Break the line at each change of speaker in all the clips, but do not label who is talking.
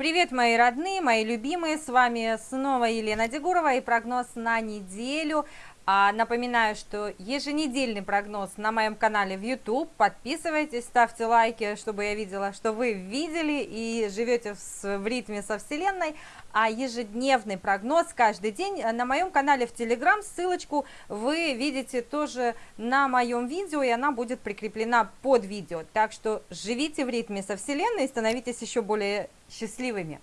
Привет, мои родные, мои любимые, с вами снова Елена Дегурова и прогноз на неделю. А, напоминаю, что еженедельный прогноз на моем канале в YouTube. Подписывайтесь, ставьте лайки, чтобы я видела, что вы видели и живете в, в ритме со Вселенной. А ежедневный прогноз каждый день на моем канале в Telegram. Ссылочку вы видите тоже на моем видео, и она будет прикреплена под видео. Так что живите в ритме со Вселенной и становитесь еще более счастливыми.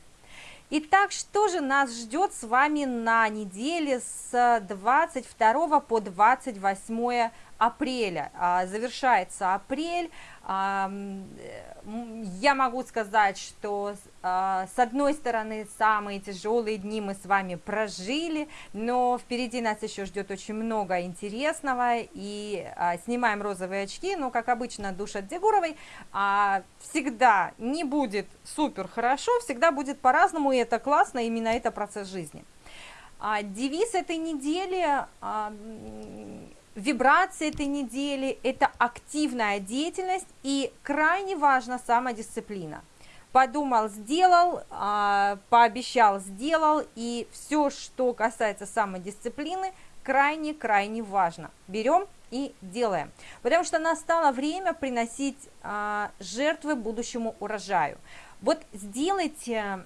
Итак, что же нас ждет с вами на неделе с 22 по 28 апреля? А, завершается апрель, я могу сказать, что а, с одной стороны самые тяжелые дни мы с вами прожили, но впереди нас еще ждет очень много интересного, и а, снимаем розовые очки, но как обычно душат Дегуровой, а, всегда не будет супер хорошо, всегда будет по-разному, и это классно, именно это процесс жизни. Девиз этой недели Вибрации этой недели – это активная деятельность и крайне важна самодисциплина. Подумал, сделал, а, пообещал, сделал, и все, что касается самодисциплины, крайне-крайне важно. Берем и делаем. Потому что настало время приносить а, жертвы будущему урожаю. Вот сделайте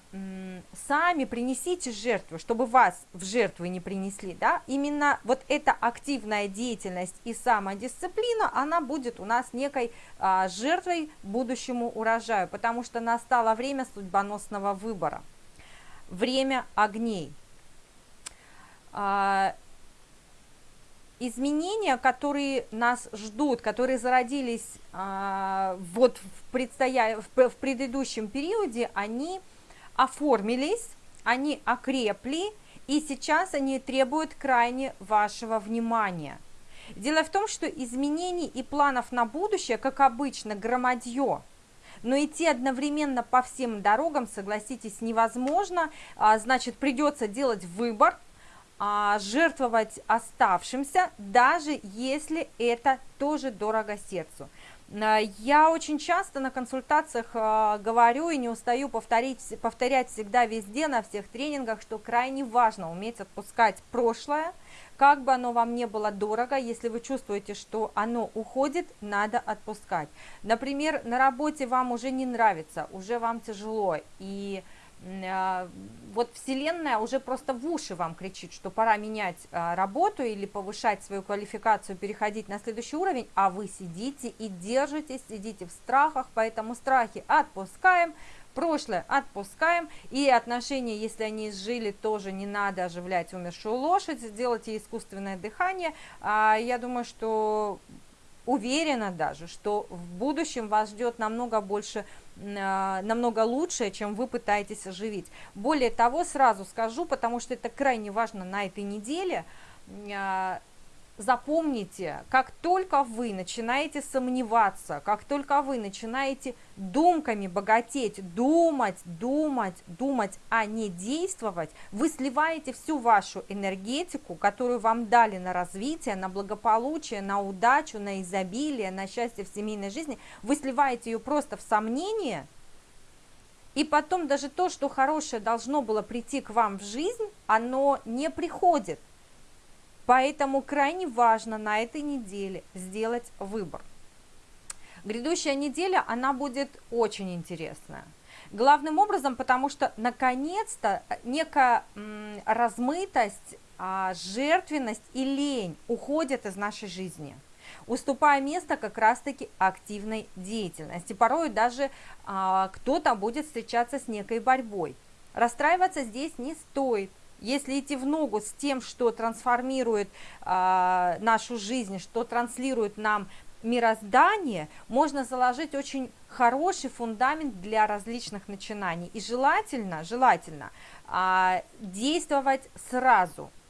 сами, принесите жертву, чтобы вас в жертву не принесли, да, именно вот эта активная деятельность и самодисциплина, она будет у нас некой а, жертвой будущему урожаю, потому что настало время судьбоносного выбора, время огней. А, изменения, которые нас ждут, которые зародились а, вот в, предстоя... в, в предыдущем периоде, они оформились, они окрепли, и сейчас они требуют крайне вашего внимания. Дело в том, что изменений и планов на будущее, как обычно, громадье, но идти одновременно по всем дорогам, согласитесь, невозможно, а, значит, придется делать выбор, а, жертвовать оставшимся, даже если это тоже дорого сердцу. А, я очень часто на консультациях а, говорю и не устаю повторить, повторять всегда везде, на всех тренингах, что крайне важно уметь отпускать прошлое, как бы оно вам не было дорого, если вы чувствуете, что оно уходит, надо отпускать. Например, на работе вам уже не нравится, уже вам тяжело, и а, вот Вселенная уже просто в уши вам кричит, что пора менять а, работу или повышать свою квалификацию, переходить на следующий уровень, а вы сидите и держитесь, сидите в страхах, поэтому страхи отпускаем, прошлое отпускаем, и отношения, если они изжили, тоже не надо оживлять умершую лошадь, сделайте искусственное дыхание. А, я думаю, что уверена даже, что в будущем вас ждет намного больше, а, намного лучше, чем вы пытаетесь оживить. Более того, сразу скажу, потому что это крайне важно на этой неделе, а, запомните, как только вы начинаете сомневаться, как только вы начинаете думками богатеть, думать, думать, думать, а не действовать, вы сливаете всю вашу энергетику, которую вам дали на развитие, на благополучие, на удачу, на изобилие, на счастье в семейной жизни, вы сливаете ее просто в сомнение, и потом даже то, что хорошее должно было прийти к вам в жизнь, оно не приходит. Поэтому крайне важно на этой неделе сделать выбор. Грядущая неделя, она будет очень интересная. Главным образом, потому что наконец-то некая размытость, а, жертвенность и лень уходят из нашей жизни уступая место как раз-таки активной деятельности. Порой даже а, кто-то будет встречаться с некой борьбой. Расстраиваться здесь не стоит. Если идти в ногу с тем, что трансформирует э, нашу жизнь, что транслирует нам мироздание, можно заложить очень хороший фундамент для различных начинаний. И желательно, желательно э, действовать сразу –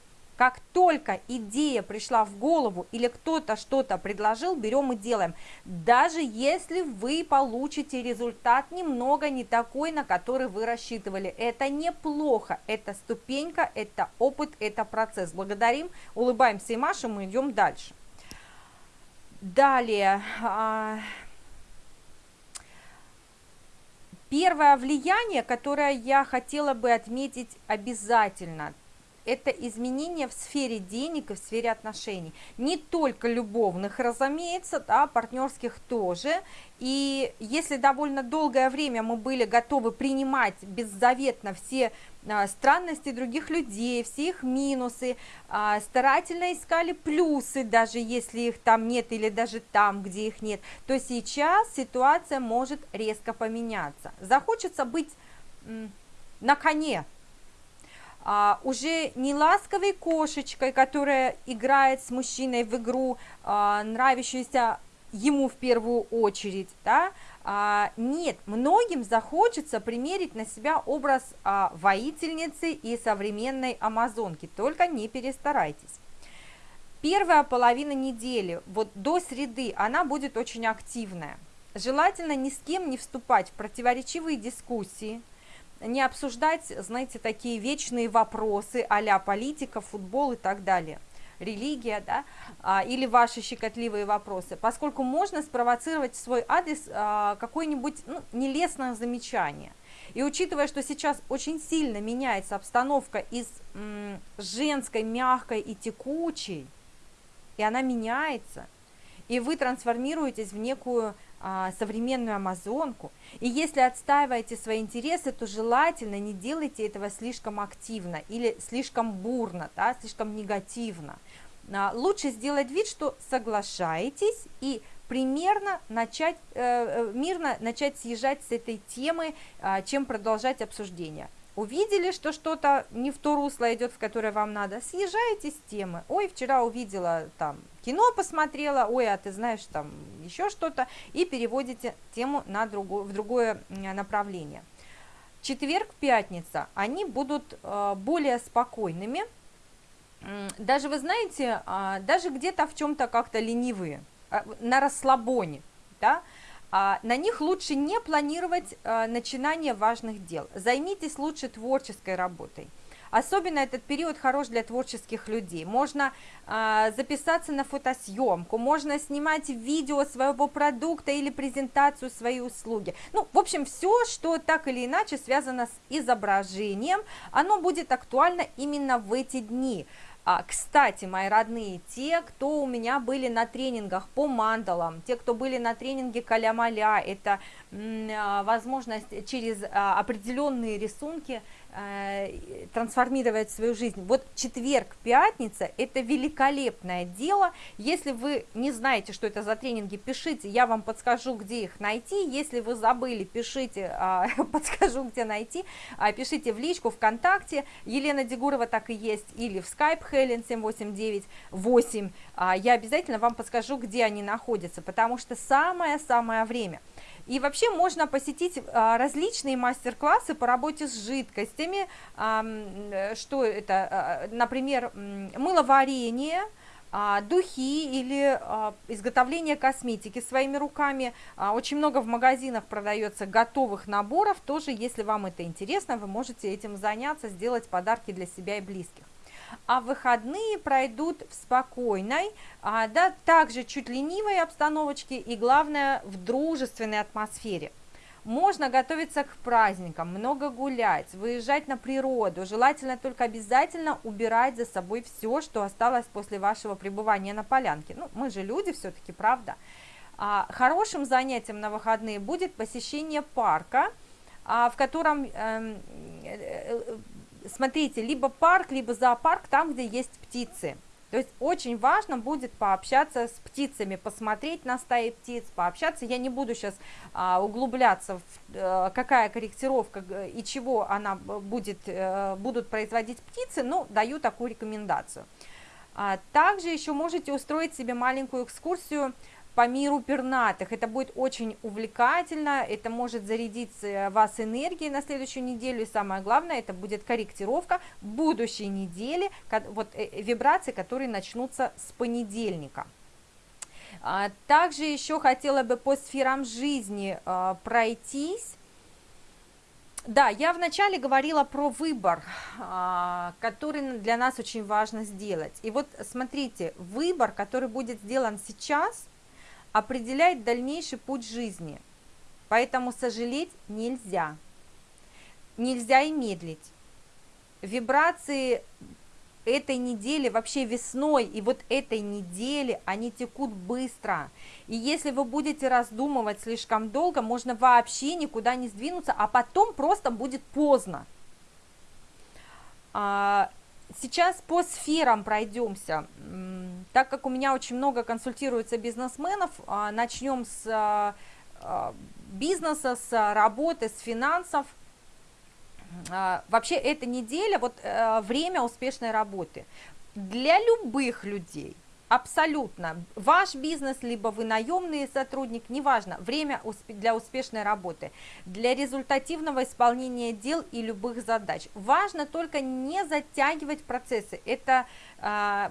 как только идея пришла в голову или кто-то что-то предложил, берем и делаем. Даже если вы получите результат немного не такой, на который вы рассчитывали. Это неплохо, это ступенька, это опыт, это процесс. Благодарим, улыбаемся и машем, мы идем дальше. Далее. А, Первое влияние, которое я хотела бы отметить обязательно, это изменения в сфере денег и в сфере отношений. Не только любовных, разумеется, да, партнерских тоже. И если довольно долгое время мы были готовы принимать беззаветно все а, странности других людей, все их минусы, а, старательно искали плюсы, даже если их там нет или даже там, где их нет, то сейчас ситуация может резко поменяться. Захочется быть на коне, а, уже не ласковой кошечкой, которая играет с мужчиной в игру, а, нравящуюся ему в первую очередь, да, а, нет, многим захочется примерить на себя образ а, воительницы и современной амазонки, только не перестарайтесь. Первая половина недели, вот до среды, она будет очень активная. Желательно ни с кем не вступать в противоречивые дискуссии, не обсуждать, знаете, такие вечные вопросы а политика, футбол и так далее, религия, да, а, или ваши щекотливые вопросы, поскольку можно спровоцировать в свой адрес а, какое-нибудь ну, нелестное замечание. И учитывая, что сейчас очень сильно меняется обстановка из м, женской, мягкой и текучей, и она меняется, и вы трансформируетесь в некую современную амазонку. И если отстаиваете свои интересы, то желательно не делайте этого слишком активно или слишком бурно, да, слишком негативно. А, лучше сделать вид, что соглашаетесь и примерно начать, э, э мирно начать съезжать с этой темы, э, чем продолжать обсуждение. Увидели, что что-то не в то русло идет, в которое вам надо, съезжаете с темы. Ой, вчера увидела там кино посмотрела, ой, а ты знаешь там еще что-то, и переводите тему на другое, в другое направление. Четверг, пятница, они будут э, более спокойными, даже вы знаете, э, даже где-то в чем-то как-то ленивые, э, на расслабоне, да, а, на них лучше не планировать а, начинание важных дел. Займитесь лучше творческой работой. Особенно этот период хорош для творческих людей. Можно э, записаться на фотосъемку, можно снимать видео своего продукта или презентацию своей услуги. Ну, в общем, все, что так или иначе связано с изображением, оно будет актуально именно в эти дни. А, кстати, мои родные, те, кто у меня были на тренингах по мандалам, те, кто были на тренинге каля-маля, это а, возможность через а, определенные рисунки трансформировать свою жизнь. Вот четверг, пятница – это великолепное дело. Если вы не знаете, что это за тренинги, пишите, я вам подскажу, где их найти. Если вы забыли, пишите, а, подскажу, где найти. А, пишите в личку ВКонтакте, Елена Дегурова так и есть, или в Skype Helen 7898. А, я обязательно вам подскажу, где они находятся, потому что самое-самое время – и вообще можно посетить а, различные мастер-классы по работе с жидкостями, э, что это, а, например, мыловарение, духи или изготовление косметики своими руками. Очень много в магазинах продается готовых наборов, тоже если вам это интересно, вы можете этим заняться, сделать подарки для себя и близких а выходные пройдут в спокойной, а, да, также чуть ленивой обстановочке и, главное, в дружественной атмосфере. Можно готовиться к праздникам, много гулять, выезжать на природу, желательно только обязательно убирать за собой все, что осталось после вашего пребывания на полянке. Ну, мы же люди все-таки, правда? А, хорошим занятием на выходные будет посещение парка, а, в котором эм, э, э, смотрите, либо парк, либо зоопарк, там, где есть птицы. То есть очень важно будет пообщаться с птицами, посмотреть на стаи птиц, пообщаться. Я не буду сейчас а, углубляться в а, какая корректировка и чего она будет, а, будут производить птицы, но даю такую рекомендацию. А, также еще можете устроить себе маленькую экскурсию по миру пернатых. Это будет очень увлекательно, это может зарядить э, вас энергией на следующую неделю. И самое главное, это будет корректировка будущей недели, вот э, э, вибрации, которые начнутся с понедельника. А, также еще хотела бы по сферам жизни пройтись. Да, я вначале говорила про выбор, а, который для нас очень важно сделать. И вот смотрите, выбор, который будет сделан сейчас – определяет дальнейший путь жизни. Поэтому сожалеть нельзя. Нельзя и медлить. Вибрации этой недели, вообще весной и вот этой недели, они текут быстро. И если вы будете раздумывать слишком долго, можно вообще никуда не сдвинуться, а потом просто будет поздно. А, сейчас по сферам пройдемся. Так как у меня очень много консультируется бизнесменов, а, начнем с а, бизнеса, с работы, с финансов – а, вообще эта неделя, вот э, время успешной работы. Для любых людей, абсолютно, ваш бизнес, либо вы наемный сотрудник, неважно, время для успешной работы, для результативного исполнения дел и любых задач. Важно только не затягивать процессы, это а,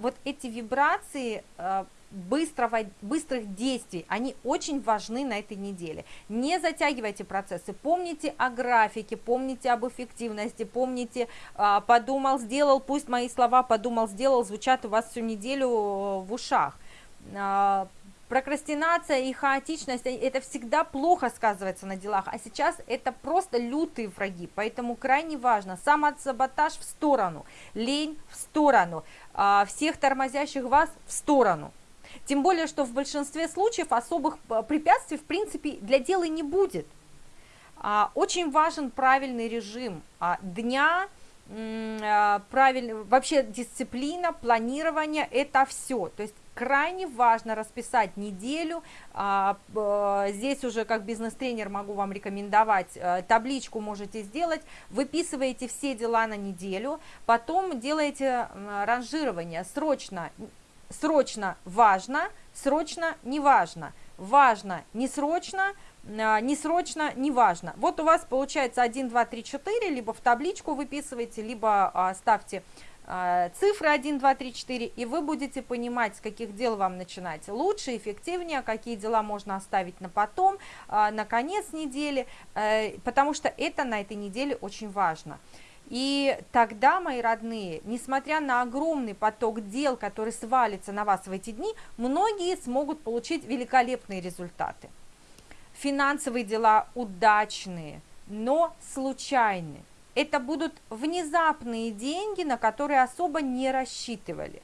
вот эти вибрации, а, быстрого, быстрых действий, они очень важны на этой неделе. Не затягивайте процессы, помните о графике, помните об эффективности, помните, а, подумал, сделал, пусть мои слова подумал, сделал, звучат у вас всю неделю э, в ушах. А, прокрастинация и хаотичность, это всегда плохо сказывается на делах, а сейчас это просто лютые враги, поэтому крайне важно, самосаботаж в сторону, лень в сторону, а, всех тормозящих вас в сторону. Тем более, что в большинстве случаев особых э, препятствий, в принципе, для дела не будет. А, очень важен правильный режим а, дня, а, правильный, вообще дисциплина, планирование, это все. То есть крайне важно расписать неделю. Здесь уже как бизнес-тренер могу вам рекомендовать, э, табличку можете сделать, выписываете все дела на неделю, потом делаете ранжирование срочно, срочно важно, срочно не важно, важно не срочно, а, не срочно, не важно. Вот у вас получается 1, 2, 3, 4, либо в табличку выписываете, либо а, ставьте а, цифры 1, 2, 3, 4, и вы будете понимать, с каких дел вам начинать лучше, эффективнее, какие дела можно оставить на потом, на конец недели, э, потому что это на этой неделе очень важно. И тогда, мои родные, несмотря на огромный поток дел, который свалится на вас в эти дни, многие смогут получить великолепные результаты. Финансовые дела удачные, но случайные. Это будут внезапные деньги, на которые особо не рассчитывали.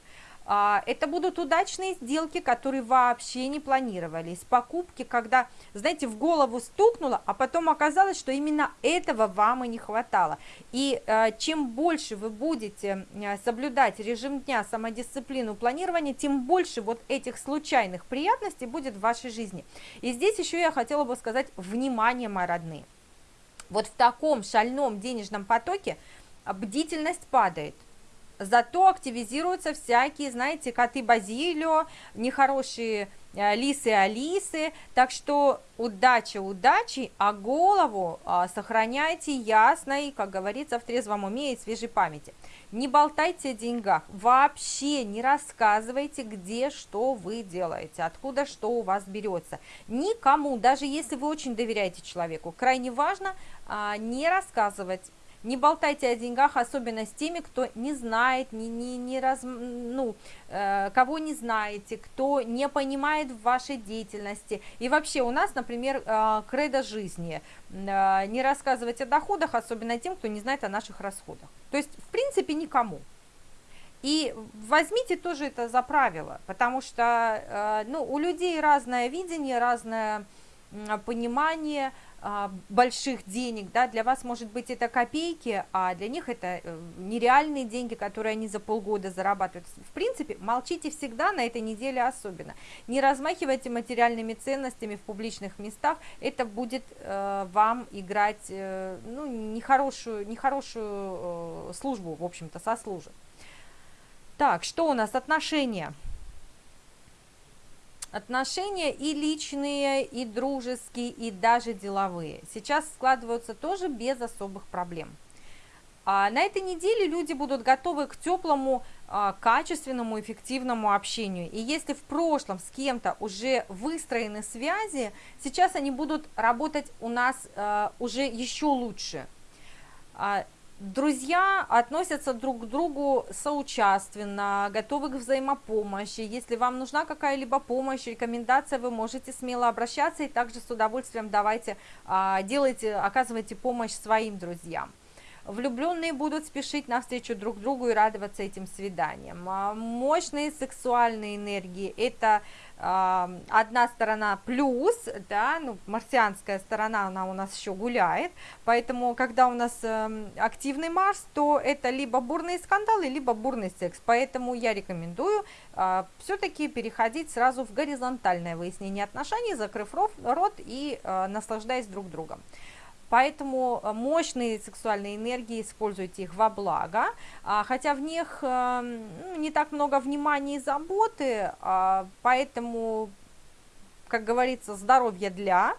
А, это будут удачные сделки, которые вообще не планировались, покупки, когда, знаете, в голову стукнуло, а потом оказалось, что именно этого вам и не хватало. И э, чем больше вы будете э, соблюдать режим дня, самодисциплину, планирование, тем больше вот этих случайных приятностей будет в вашей жизни. И здесь еще я хотела бы сказать, внимание, мои родные. Вот в таком шальном денежном потоке бдительность падает зато активизируются всякие, знаете, коты Базилио, нехорошие э, лисы Алисы, так что удача удачи, а голову а, сохраняйте ясной, как говорится, в трезвом уме и свежей памяти. Не болтайте о деньгах, вообще не рассказывайте, где что вы делаете, откуда что у вас берется. Никому, даже если вы очень доверяете человеку, крайне важно а, не рассказывать не болтайте о деньгах, особенно с теми, кто не знает, не, не, не раз, ну, э, кого не знаете, кто не понимает в вашей деятельности. И вообще у нас, например, э, кредо жизни. Э, не рассказывать о доходах, особенно тем, кто не знает о наших расходах. То есть, в принципе, никому. И возьмите тоже это за правило, потому что э, ну, у людей разное видение, разное понимание, больших денег, да, для вас, может быть, это копейки, а для них это э, нереальные деньги, которые они за полгода зарабатывают. В принципе, молчите всегда, на этой неделе особенно. Не размахивайте материальными ценностями в публичных местах, это будет э, вам играть, э, ну, нехорошую, нехорошую э, службу, в общем-то, сослужит. Так, что у нас? Отношения. Отношения и личные, и дружеские, и даже деловые сейчас складываются тоже без особых проблем. А на этой неделе люди будут готовы к теплому, а, качественному, эффективному общению. И если в прошлом с кем-то уже выстроены связи, сейчас они будут работать у нас а, уже еще лучше. Друзья относятся друг к другу соучаственно, готовы к взаимопомощи. Если вам нужна какая-либо помощь, рекомендация, вы можете смело обращаться и также с удовольствием давайте, а, делайте, оказывайте помощь своим друзьям. Влюбленные будут спешить навстречу друг другу и радоваться этим свиданиям. А, мощные сексуальные энергии – это э, одна сторона плюс, да, ну, марсианская сторона, она у нас еще гуляет, поэтому, когда у нас э, активный Марс, то это либо бурные скандалы, либо бурный секс, поэтому я рекомендую э, все-таки переходить сразу в горизонтальное выяснение отношений, закрыв рот и наслаждаясь друг другом. Поэтому э, мощные сексуальные энергии, используйте их во благо, а, хотя в них э, ну, не так много внимания и заботы, а, поэтому, как говорится, здоровье для.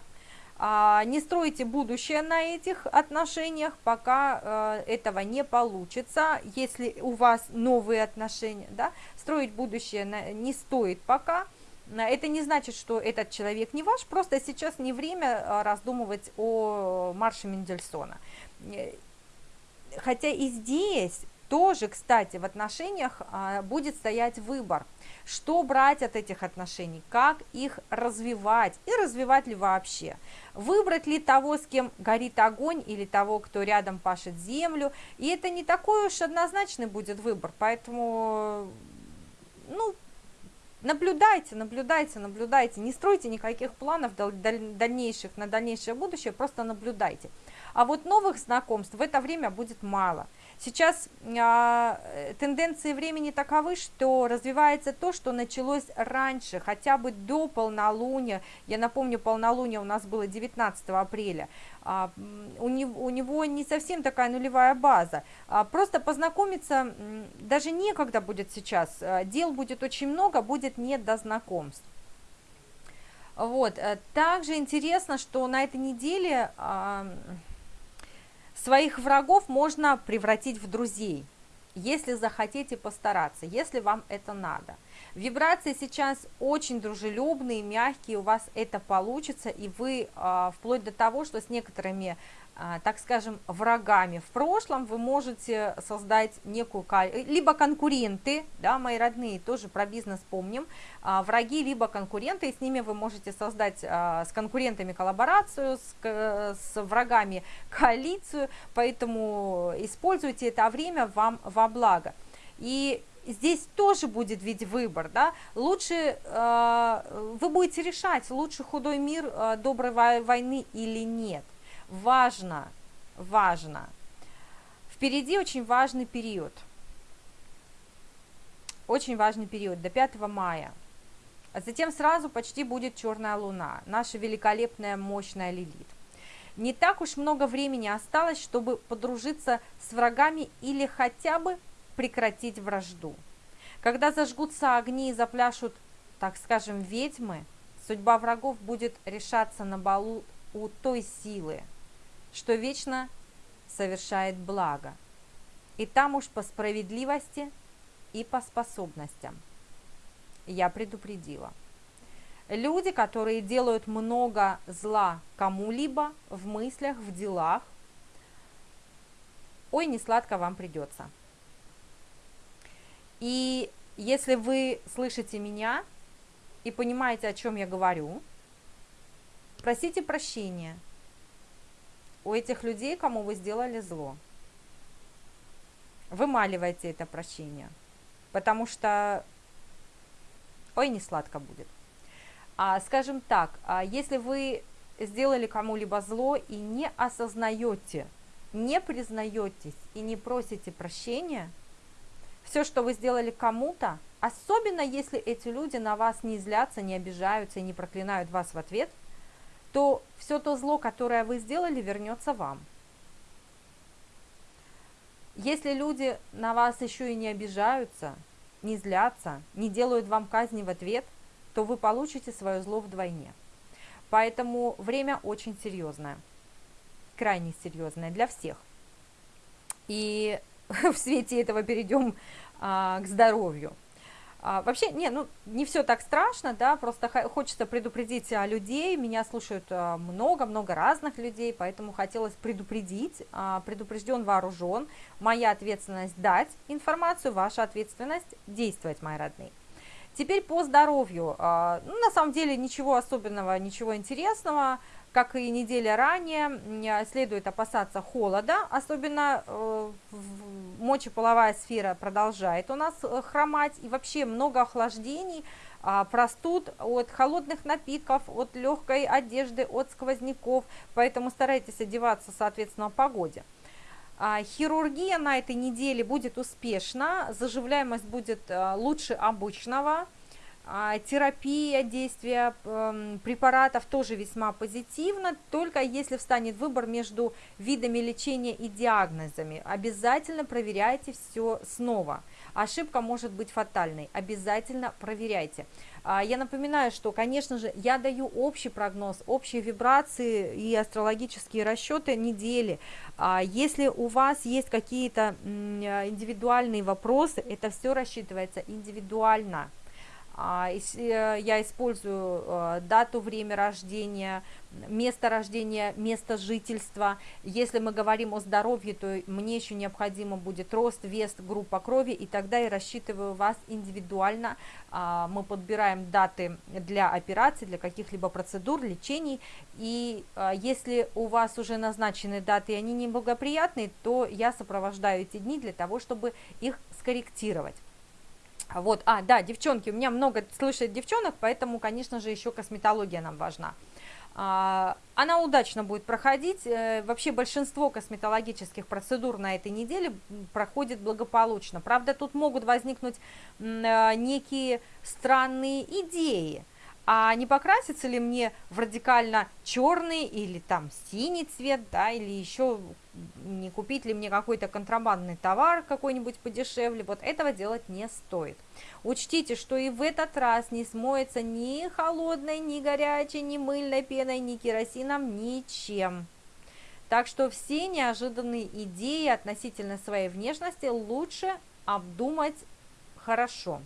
А, не стройте будущее на этих отношениях, пока э, этого не получится. Если у вас новые отношения, да, строить будущее не стоит пока – это не значит, что этот человек не ваш, просто сейчас не время а, раздумывать о марше Мендельсона. Э, хотя и здесь тоже, кстати, в отношениях будет стоять выбор, что брать от этих отношений, как их развивать и развивать ли вообще. Выбрать ли того, с кем горит огонь, или того, кто рядом пашет землю. И это не такой уж однозначный будет выбор, поэтому, ну, Наблюдайте, наблюдайте, наблюдайте, не стройте никаких планов дальнейших на дальнейшее будущее, просто наблюдайте. А вот новых знакомств в это время будет мало – Сейчас э, тенденции времени таковы, что развивается то, что началось раньше, хотя бы до полнолуния. Я напомню, полнолуние у нас было 19 апреля. А, у, него, у него не совсем такая нулевая база. А, просто познакомиться даже некогда будет сейчас. А, дел будет очень много, будет не до знакомств. Вот. Э, также интересно, что на этой неделе... А, Своих врагов можно превратить в друзей, если захотите постараться, если вам это надо. Вибрации сейчас очень дружелюбные, мягкие, у вас это получится, и вы а, вплоть до того, что с некоторыми так скажем, врагами в прошлом, вы можете создать некую, либо конкуренты, да, мои родные, тоже про бизнес помним, а, враги, либо конкуренты, и с ними вы можете создать а, с конкурентами коллаборацию, с, с врагами коалицию, поэтому используйте это время вам во благо. И здесь тоже будет ведь выбор, да, лучше э, вы будете решать, лучше худой мир э, доброй войны или нет важно, важно. Впереди очень важный период. Очень важный период, до 5 мая. А затем сразу почти будет черная луна, наша великолепная, мощная Лилит. Не так уж много времени осталось, чтобы подружиться с врагами или хотя бы прекратить вражду. Когда зажгутся огни и запляшут, так скажем, ведьмы, судьба врагов будет решаться на балу у той силы, что вечно совершает благо, и там уж по справедливости и по способностям. Я предупредила. Люди, которые делают много зла кому-либо в мыслях, в делах, ой, не сладко вам придется. И если вы слышите меня и понимаете, о чем я говорю, просите прощения – у этих людей, кому вы сделали зло. Вымаливайте это прощение, потому что, ой, не сладко будет. А, скажем так, а если вы сделали кому-либо зло и не осознаете, не признаетесь и не просите прощения, все, что вы сделали кому-то, особенно если эти люди на вас не злятся, не обижаются и не проклинают вас в ответ, то все то зло, которое вы сделали, вернется вам. Если люди на вас еще и не обижаются, не злятся, не делают вам казни в ответ, то вы получите свое зло вдвойне. Поэтому время очень серьезное, крайне серьезное для всех. И в свете этого перейдем а, к здоровью. А, вообще, не, ну, не все так страшно, да, просто хочется предупредить людей, меня слушают много-много а, разных людей, поэтому хотелось предупредить, а, предупрежден, вооружен, моя ответственность дать информацию, ваша ответственность действовать, мои родные. Теперь по здоровью, а, ну, на самом деле ничего особенного, ничего интересного, как и неделя ранее, следует опасаться холода, особенно э, мочеполовая сфера продолжает у нас э, хромать, и вообще много охлаждений, а, простуд от холодных напитков, от легкой одежды, от сквозняков, поэтому старайтесь одеваться соответственно погоде. А, хирургия на этой неделе будет успешна, заживляемость будет э, лучше обычного, а, терапия, действия эм, препаратов тоже весьма позитивно, только если встанет выбор между видами лечения и диагнозами. Обязательно проверяйте все снова. Ошибка может быть фатальной, обязательно проверяйте. А, я напоминаю, что, конечно же, я даю общий прогноз, общие вибрации и астрологические расчеты недели. А, если у вас есть какие-то индивидуальные вопросы, это все рассчитывается индивидуально. А, э, я использую э, дату, время рождения, место рождения, место жительства. Если мы говорим о здоровье, то мне еще необходимо будет рост, вес, группа крови, и тогда я рассчитываю вас индивидуально. А, мы подбираем даты для операций, для каких-либо процедур, лечений, и а, если у вас уже назначены даты, и они неблагоприятные, то я сопровождаю эти дни для того, чтобы их скорректировать. Вот, а, да, девчонки, у меня много слышит девчонок, поэтому, конечно же, еще косметология нам важна. А, она удачно будет проходить, э, вообще большинство косметологических процедур на этой неделе проходит благополучно. Правда, тут могут возникнуть э, некие странные идеи, а не покрасится ли мне в радикально черный или там синий цвет, да, или еще не купить ли мне какой-то контрабандный товар какой-нибудь подешевле, вот этого делать не стоит. Учтите, что и в этот раз не смоется ни холодной, ни горячей, ни мыльной пеной, ни керосином, ничем. Так что все неожиданные идеи относительно своей внешности лучше обдумать хорошо.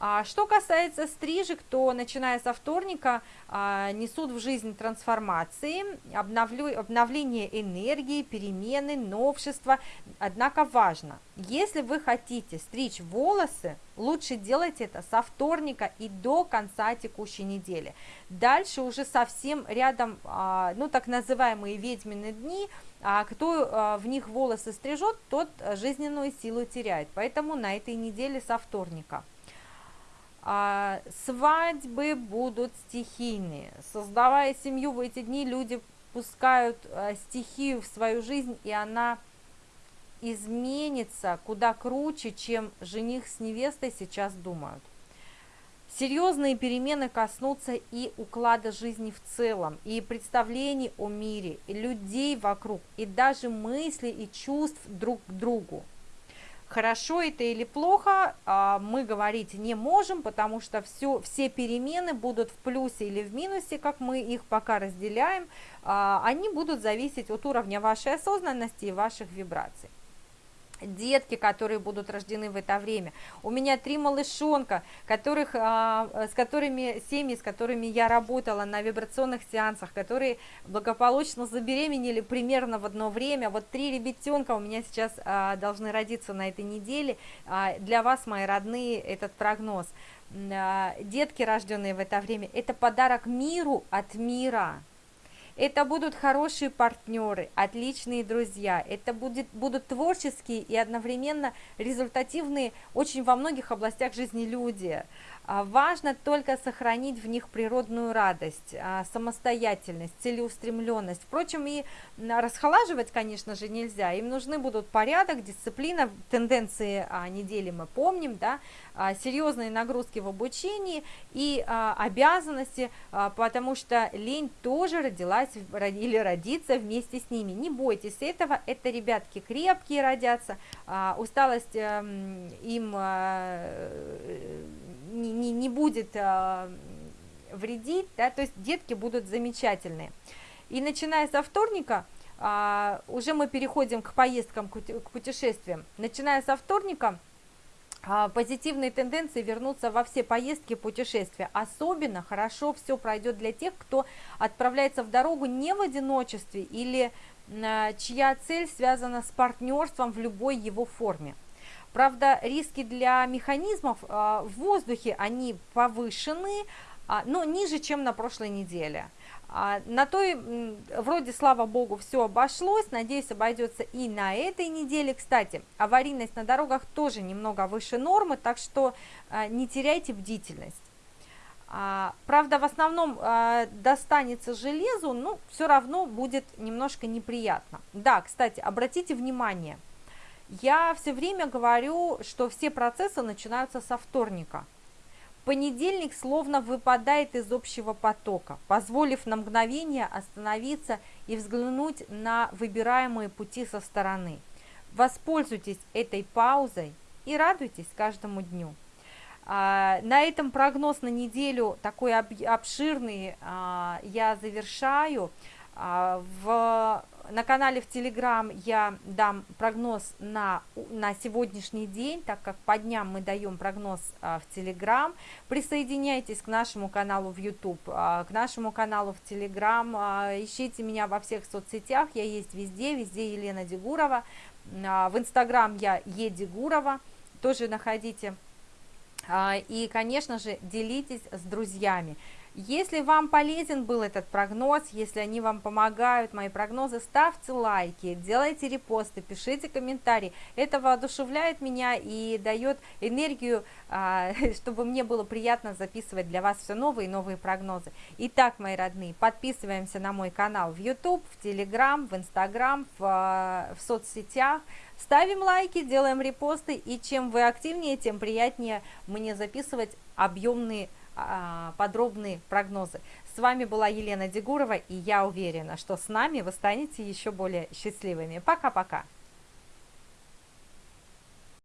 А что касается стрижек, то начиная со вторника а, несут в жизнь трансформации, обновление энергии, перемены, новшества. Однако важно, если вы хотите стричь волосы, лучше делать это со вторника и до конца текущей недели. Дальше уже совсем рядом, а, ну так называемые ведьмины дни, а кто в них волосы стрижет, тот жизненную силу теряет. Поэтому на этой неделе со вторника. А, свадьбы будут стихийные. Создавая семью в эти дни, люди пускают а, стихию в свою жизнь, и она изменится куда круче, чем жених с невестой сейчас думают. Серьезные перемены коснутся и уклада жизни в целом, и представлений о мире, и людей вокруг, и даже мыслей и чувств друг к другу. Хорошо это или плохо, а, мы говорить не можем, потому что все, все перемены будут в плюсе или в минусе, как мы их пока разделяем, а, они будут зависеть от уровня вашей осознанности и ваших вибраций детки, которые будут рождены в это время. У меня три малышонка, которых, а, с которыми, семьи, с которыми я работала на вибрационных сеансах, которые благополучно забеременели примерно в одно время. Вот три ребятенка у меня сейчас а, должны родиться на этой неделе. А, для вас, мои родные, этот прогноз. Детки, рожденные в это время, это подарок миру от мира. Это будут хорошие партнеры, отличные друзья, это будет, будут творческие и одновременно результативные очень во многих областях жизни люди. А, важно только сохранить в них природную радость, а, самостоятельность, целеустремленность. Впрочем, и расхолаживать, конечно же, нельзя. Им нужны будут порядок, дисциплина, тенденции а, недели мы помним, да, серьезные нагрузки в обучении и обязанности, потому что лень тоже родилась или родится вместе с ними. Не бойтесь этого, это ребятки крепкие родятся, усталость эм, им не, не, не будет э, вредить, да, то есть детки будут замечательные. И начиная со вторника, э, уже мы переходим к поездкам, к путешествиям, начиная со вторника, а, позитивные тенденции вернутся во все поездки, путешествия. Особенно хорошо все пройдет для тех, кто отправляется в дорогу не в одиночестве или а, чья цель связана с партнерством в любой его форме. Правда, риски для механизмов а, в воздухе, они повышены, но ниже, чем на прошлой неделе. А, на той, вроде, слава богу, все обошлось, надеюсь, обойдется и на этой неделе. Кстати, аварийность на дорогах тоже немного выше нормы, так что а, не теряйте бдительность. А, правда, в основном достанется железу, но все равно будет немножко неприятно. Да, кстати, обратите внимание, я все время говорю, что все процессы начинаются со вторника – Понедельник словно выпадает из общего потока, позволив на мгновение остановиться и взглянуть на выбираемые пути со стороны. Воспользуйтесь этой паузой и радуйтесь каждому дню. А, на этом прогноз на неделю такой обширный а, я завершаю. А, в на канале в Телеграм я дам прогноз на, на сегодняшний день, так как по дням мы даем прогноз а, в Телеграм. Присоединяйтесь к нашему каналу в YouTube, а, к нашему каналу в Телеграм. А, ищите меня во всех соцсетях, я есть везде, везде Елена Дегурова. А, в Инстаграм я Едегурова, тоже находите. А, и, конечно же, делитесь с друзьями. Если вам полезен был этот прогноз, если они вам помогают, мои прогнозы, ставьте лайки, делайте репосты, пишите комментарии. Это воодушевляет меня и дает энергию, а, чтобы мне было приятно записывать для вас все новые и новые прогнозы. Итак, мои родные, подписываемся на мой канал в YouTube, в Telegram, в Instagram, в, а, в соцсетях. Ставим лайки, делаем репосты, и чем вы активнее, тем приятнее мне записывать объемные а, подробные прогнозы. С вами была Елена Дегурова, и я уверена, что с нами вы станете еще более счастливыми. Пока-пока!